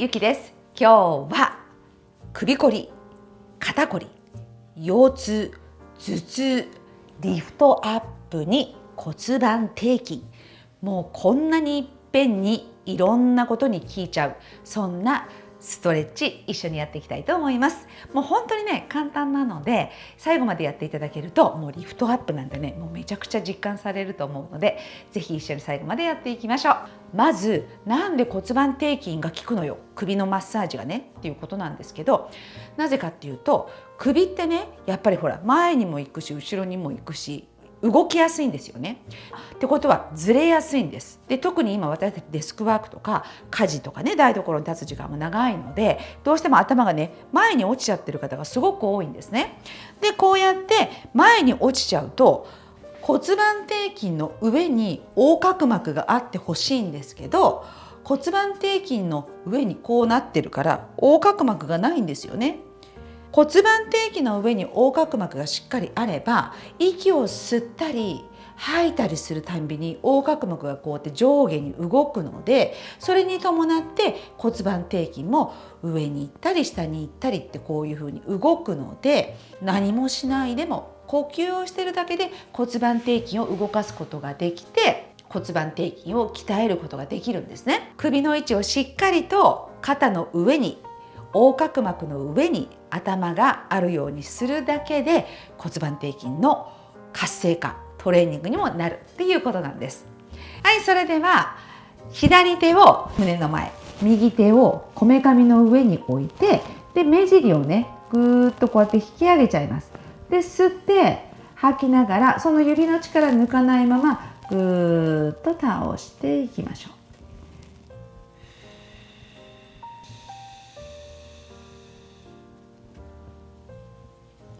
ゆきです。今日は首こり肩こり腰痛頭痛リフトアップに骨盤底筋もうこんなにいっぺんにいろんなことに効いちゃう。そんなストレッチ一緒にやっていきたいと思います。もう本当にね簡単なので最後までやっていただけるともうリフトアップなんてねもうめちゃくちゃ実感されると思うので是非一緒に最後までやっていきましょう。まずなんで骨盤底筋が効くのよ。首のマッサージがねっていうことなんですけどなぜかっていうと首ってねやっぱりほら前にも行くし後ろにも行くし動きやすいんですよね。ってことはずれやすいんです。で特に今私たちデスクワークとか家事とかね台所に立つ時間も長いのでどうしても頭がね前に落ちちゃってる方がすごく多いんですね。でこうやって前に落ちちゃうと骨盤底筋の上に横隔膜があってほしいんですけど骨盤底筋の上にこうなってるから横隔膜がないんですよね。骨盤底筋の上に横隔膜がしっかりあれば息を吸ったり吐いたりするたんびに横隔膜がこうやって上下に動くのでそれに伴って骨盤底筋も上に行ったり下に行ったりってこういうふうに動くので何もしないでも呼吸をしてるだけで骨盤底筋を動かすことができて骨盤底筋を鍛えることができるんですね。首の位置をしっかりと肩の上に横隔膜の上に頭があるようにするだけで骨盤底筋の活性化トレーニングにもなるっていうことなんです。はいそれでは左手を胸の前右手をこめかみの上に置いてで目尻をねぐーっとこうやって引き上げちゃいます。で吸って吐きながらその指の力抜かないままぐーっと倒していきましょう。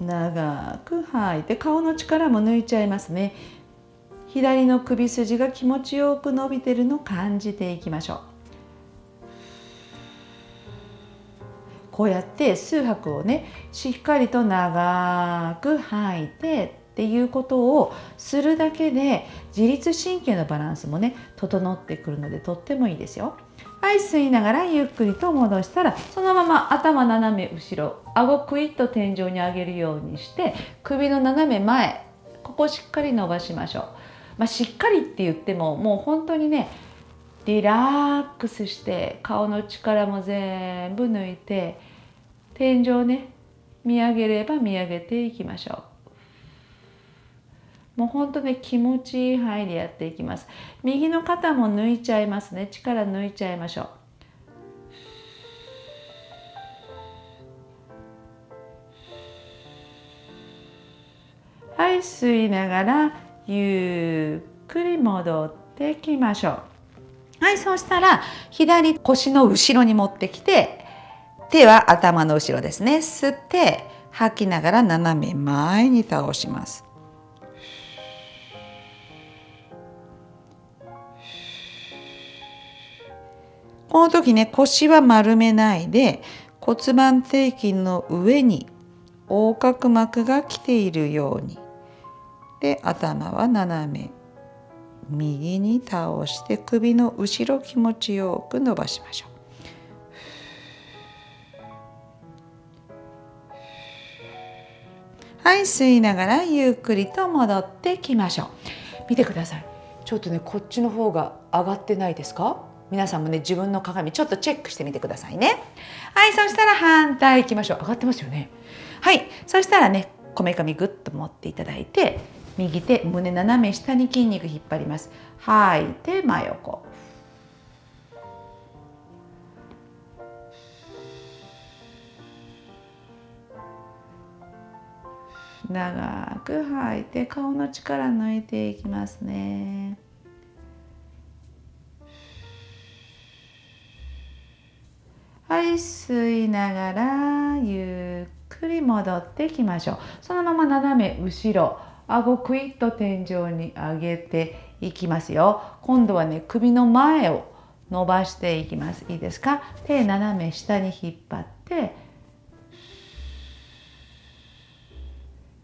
長く吐いて顔の力も抜いちゃいますね左の首筋が気持ちよく伸びてるのを感じていきましょうこうやって数拍をねしっかりと長く吐いてっていうことをするだけで自律神経のバランスもね整ってくるのでとってもいいですよ。はい吸いながらゆっくりと戻したらそのまま頭斜め後ろ顎クイッと天井に上げるようにして首の斜め前ここしっかり伸ばしましょう、まあ、しっかりって言ってももう本当にねリラックスして顔の力も全部抜いて天井ね見上げれば見上げていきましょう。もうほんとね気持ちいい範囲でやっていきます。右の肩も抜いちゃいますね。力抜いちゃいましょう。はい吸いながらゆっくり戻ってきましょう。はいそうしたら左腰の後ろに持ってきて手は頭の後ろですね。吸って吐きながら斜め前に倒します。この時ね腰は丸めないで骨盤底筋の上に横隔膜が来ているように。で頭は斜め。右に倒して首の後ろ気持ちよく伸ばしましょう。はい吸いながらゆっくりと戻ってきましょう。見てください。ちょっとねこっちの方が上がってないですか？皆さんもね自分の鏡ちょっとチェックしてみてくださいね。はいそしたら反対いきましょう。上がってますよね。はいそしたらねこめかみぐっと持っていただいて右手胸斜め下に筋肉引っ張ります。吐いて真横。長く吐いて顔の力抜いていきますね。はい吸いながらゆっくり戻ってきましょう。そのまま斜め後ろ顎クイッと天井に上げていきますよ。今度はね首の前を伸ばしていきます。いいですか？手斜め下に引っ張って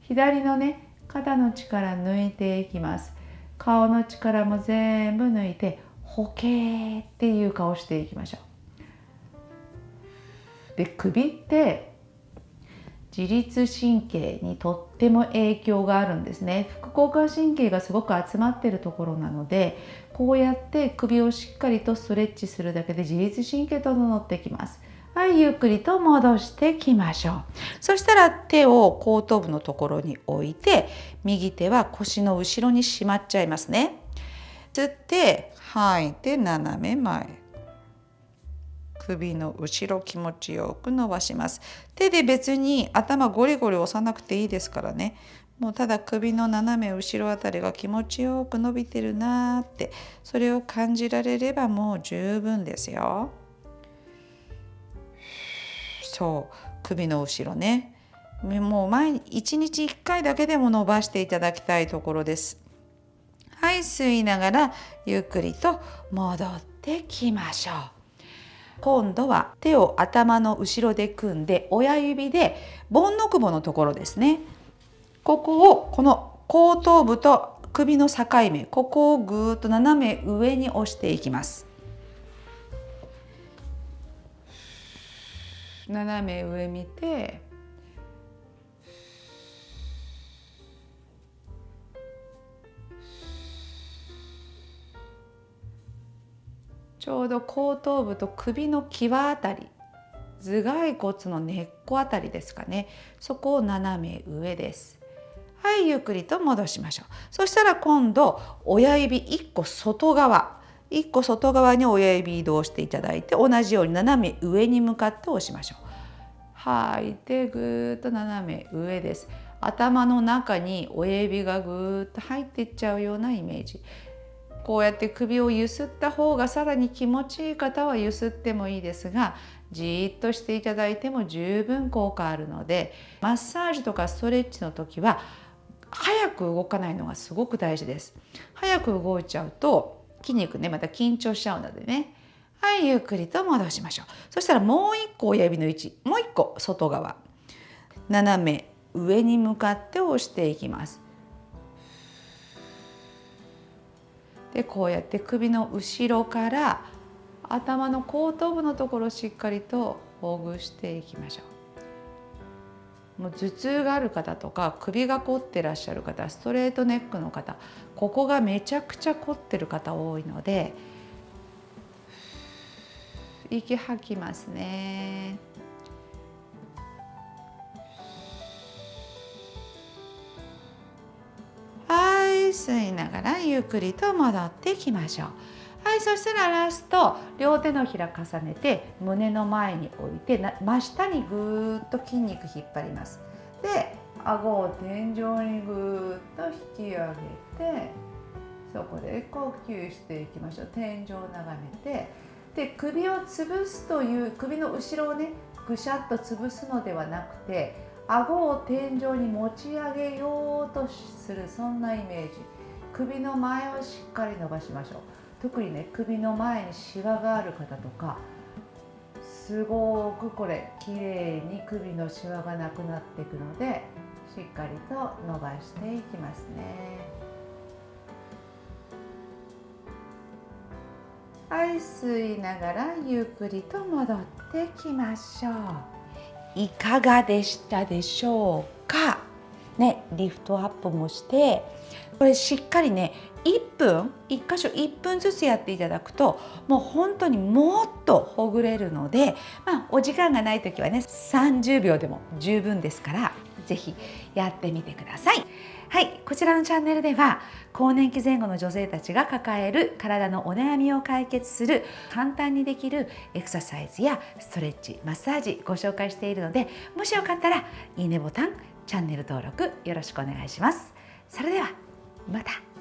左のね肩の力抜いていきます。顔の力も全部抜いてほけーっていう顔していきましょう。で首って自律神経にとっても影響があるんですね。副交感神経がすごく集まってるところなのでこうやって首をしっかりとストレッチするだけで自律神経整ってきます。はいゆっくりと戻してきましょう。そしたら手を後頭部のところに置いて右手は腰の後ろにしまっちゃいますね。吸って吐いて斜め前。首の後ろ気持ちよく伸ばします。手で別に頭ゴリゴリ押さなくていいですからね。もうただ首の斜め後ろあたりが気持ちよく伸びてるなーってそれを感じられればもう十分ですよ。そう首の後ろね。もう毎日1日1回だけでも伸ばしていただきたいところです。はい吸いながらゆっくりと戻ってきましょう。今度は手を頭の後ろで組んで親指で盆の窪のところですね。ここをこの後頭部と首の境目ここをぐーっと斜め上に押していきます。斜め上見てちょうど後頭部と首の際あたり頭蓋骨の根っこあたりですかね。そこを斜め上です。はいゆっくりと戻しましょう。そしたら今度親指1個外側。1個外側に親指移動していただいて同じように斜め上に向かって押しましょう。吐いてぐーっと斜め上です。頭の中に親指がぐーっと入っていっちゃうようなイメージ。こうやって首をゆすった方がさらに気持ちいい方はゆすってもいいですがじーっとしていただいても十分効果あるのでマッサージとかストレッチの時は早く動かないのがすごく大事です。早く動いちゃうと筋肉ねまた緊張しちゃうのでね。はいゆっくりと戻しましょう。そしたらもう一個親指の位置。もう一個外側。斜め上に向かって押していきます。でこうやって首の後ろから頭の後頭部のところをしっかりとほぐしていきましょう。もう頭痛がある方とか首が凝ってらっしゃる方ストレートネックの方ここがめちゃくちゃ凝ってる方多いので息吐きますね。吸いながらゆっくりと戻ってきましょう。はい、そしたらラスト両手のひら重ねて胸の前に置いて真下にぐーっと筋肉引っ張ります。で、顎を天井にぐーっと引き上げてそこで呼吸していきましょう。天井を眺めてで首を潰すという首の後ろをねぐしゃっと潰すのではなくて顎を天井に持ち上げようとするそんなイメージ。首の前をしっかり伸ばしましょう。特にね首の前にシワがある方とかすごくこれ綺麗に首のシワがなくなっていくのでしっかりと伸ばしていきますね。はい吸いながらゆっくりと戻ってきましょう。いかがでしたでしょうか？ねリフトアップもしてこれしっかりね1分1箇所1分ずつやっていただくともう本当にもっとほぐれるので、まあ、お時間がない時はね30秒でも十分ですから是非やってみてください。はい、こちらのチャンネルでは更年期前後の女性たちが抱える体のお悩みを解決する簡単にできるエクササイズやストレッチマッサージご紹介しているのでもしよかったらいいねボタンチャンネル登録よろしくお願いします。それではまた